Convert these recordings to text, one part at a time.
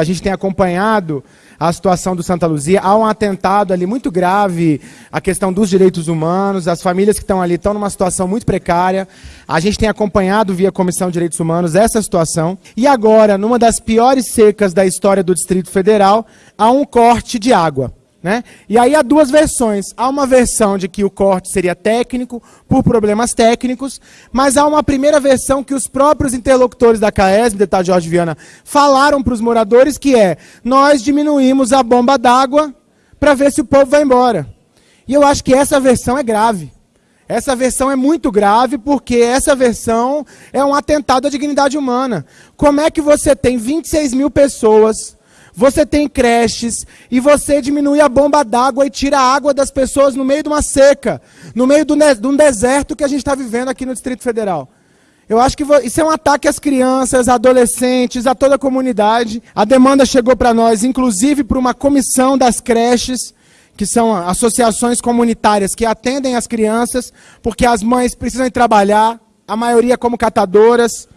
A gente tem acompanhado a situação do Santa Luzia, há um atentado ali muito grave, a questão dos direitos humanos, as famílias que estão ali estão numa situação muito precária. A gente tem acompanhado via Comissão de Direitos Humanos essa situação. E agora, numa das piores secas da história do Distrito Federal, há um corte de água. Né? E aí há duas versões. Há uma versão de que o corte seria técnico, por problemas técnicos, mas há uma primeira versão que os próprios interlocutores da CAES, deputado Jorge Viana, falaram para os moradores, que é, nós diminuímos a bomba d'água para ver se o povo vai embora. E eu acho que essa versão é grave. Essa versão é muito grave porque essa versão é um atentado à dignidade humana. Como é que você tem 26 mil pessoas você tem creches e você diminui a bomba d'água e tira a água das pessoas no meio de uma seca, no meio de um deserto que a gente está vivendo aqui no Distrito Federal. Eu acho que isso é um ataque às crianças, adolescentes, a toda a comunidade. A demanda chegou para nós, inclusive para uma comissão das creches, que são associações comunitárias que atendem as crianças, porque as mães precisam trabalhar, a maioria como catadoras,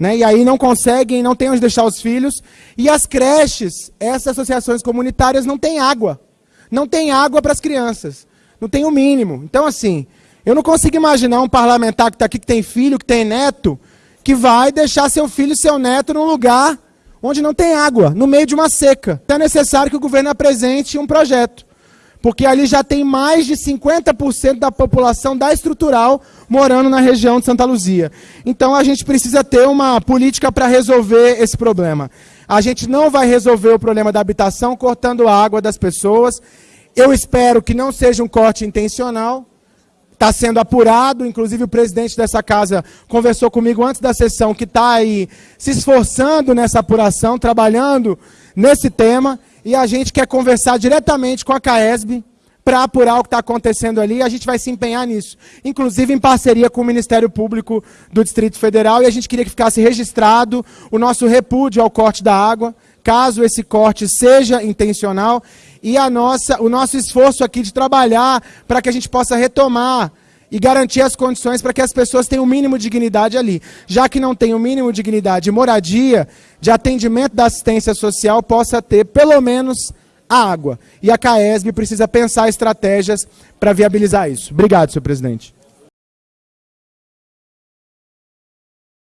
né? E aí não conseguem, não têm onde deixar os filhos. E as creches, essas associações comunitárias não têm água. Não tem água para as crianças. Não tem o mínimo. Então, assim, eu não consigo imaginar um parlamentar que está aqui, que tem filho, que tem neto, que vai deixar seu filho e seu neto num lugar onde não tem água, no meio de uma seca. Então é necessário que o governo apresente um projeto porque ali já tem mais de 50% da população da estrutural morando na região de Santa Luzia. Então a gente precisa ter uma política para resolver esse problema. A gente não vai resolver o problema da habitação cortando a água das pessoas. Eu espero que não seja um corte intencional. Está sendo apurado, inclusive o presidente dessa casa conversou comigo antes da sessão, que está aí se esforçando nessa apuração, trabalhando nesse tema e a gente quer conversar diretamente com a CAESB para apurar o que está acontecendo ali, a gente vai se empenhar nisso, inclusive em parceria com o Ministério Público do Distrito Federal, e a gente queria que ficasse registrado o nosso repúdio ao corte da água, caso esse corte seja intencional, e a nossa, o nosso esforço aqui de trabalhar para que a gente possa retomar e garantir as condições para que as pessoas tenham o mínimo de dignidade ali. Já que não tem o mínimo de dignidade de moradia, de atendimento da assistência social, possa ter pelo menos a água. E a CAESB precisa pensar estratégias para viabilizar isso. Obrigado, senhor presidente.